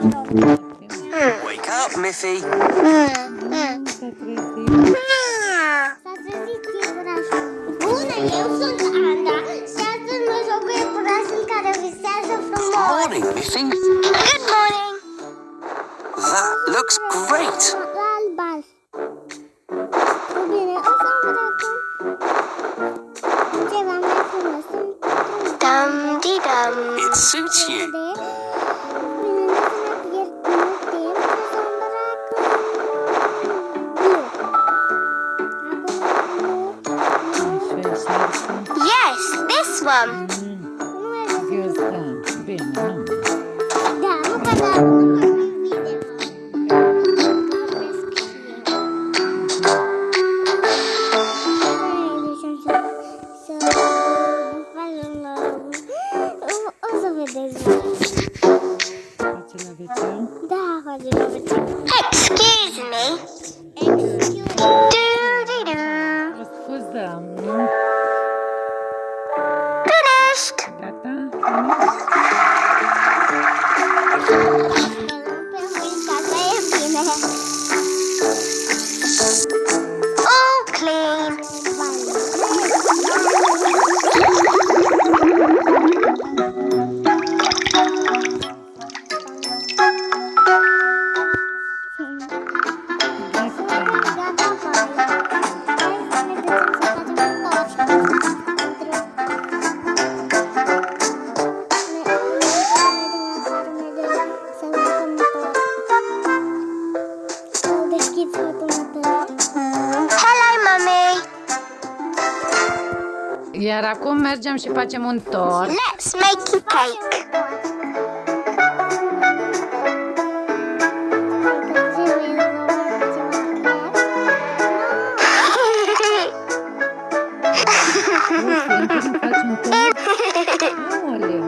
Wake up, Miffy. Morning, Miffy. Good morning. That looks great. It suits you. this one. Iar acum mergem și facem un tort. Let's make a cake. Aoleu.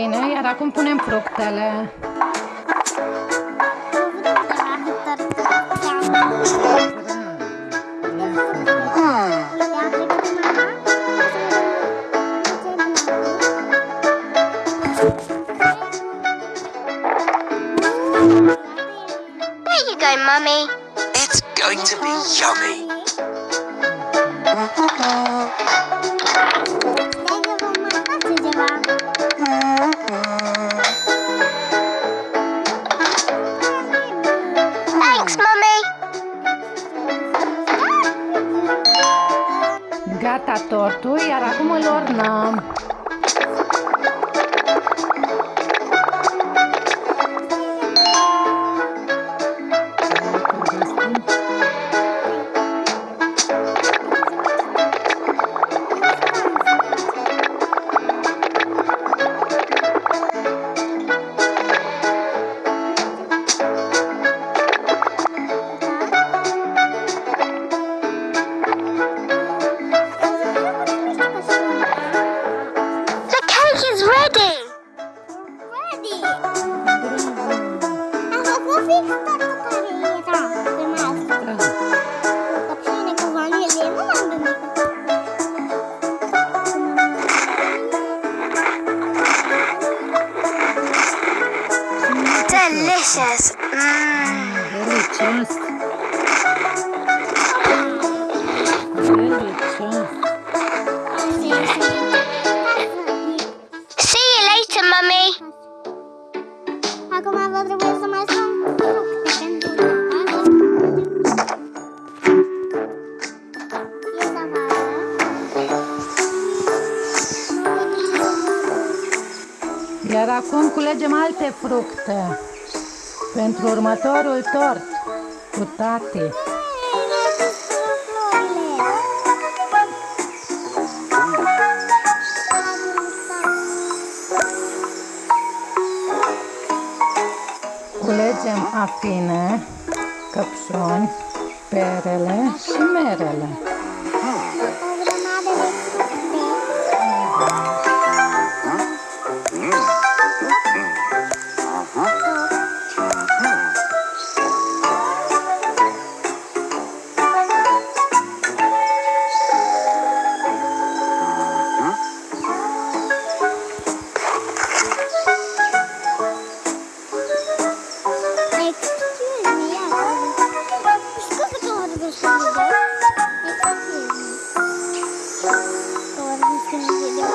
bine, iar acum punem fructele. There you go, Mummy. It's going to be yummy. culegem alte fructe pentru următorul tort cu tati. Culegem afine, căpșoni, perele și merele. Că vorbim când video.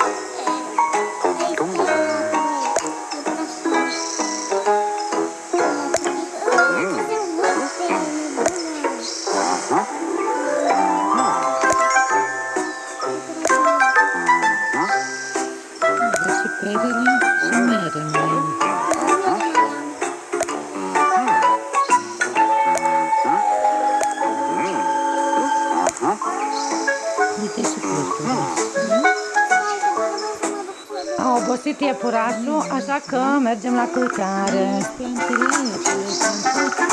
Dă și perele A obosit iepurașul, așa că mergem la culcare. Plantele alea, pe le-ai plantat.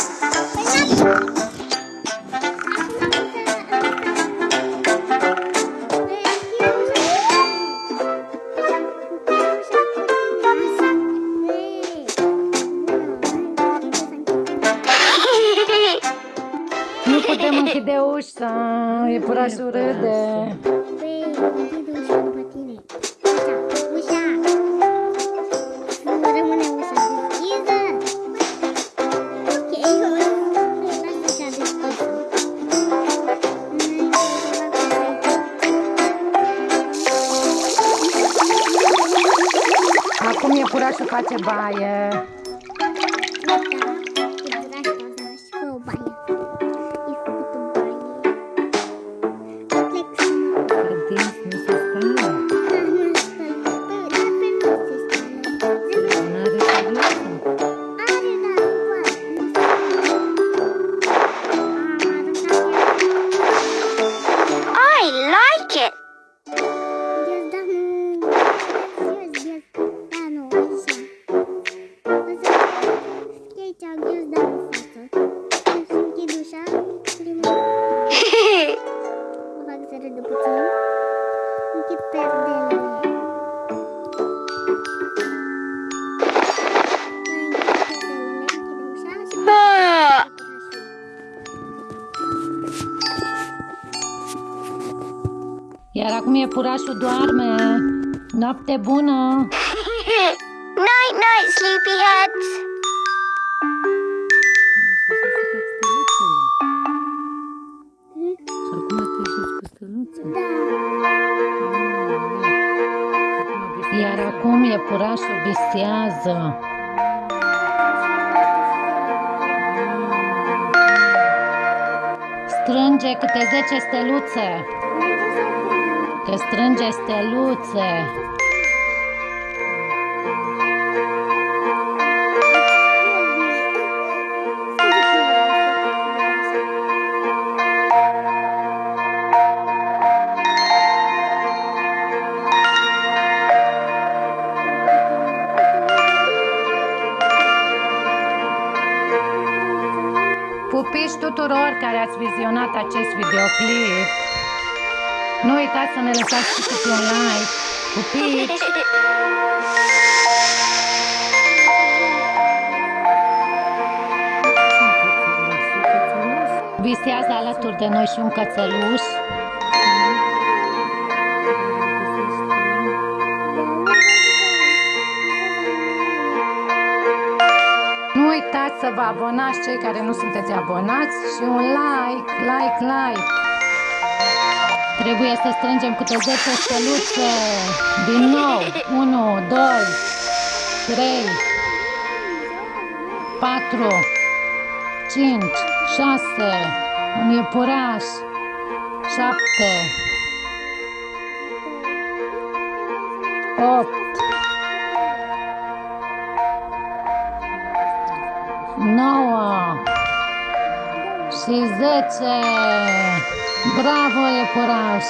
Nu putem închide ușa, iepurașul râde. Acum iepurașul face baie. Iar acum iepurașul doarme. Noapte bună! night, night, sleepyheads. Și acum te joci cu steluțe. Iar acum iepurașul visează. Strânge câte 10 steluțe. Că strânge steluțe. Pupici tuturor care ați vizionat acest videoclip. Nu uitați să ne lăsați și câte un like. Pupici! Visează alături de noi și un cățeluș. Nu uitați să vă abonați cei care nu sunteți abonați și un like, like, like. Trebuie să strângem câte 10 steluțe. Din nou. 1, 2, 3, 4, 5, 6, un iepuraș, 7, 8, 9 și 10. Bravo, iepuraș!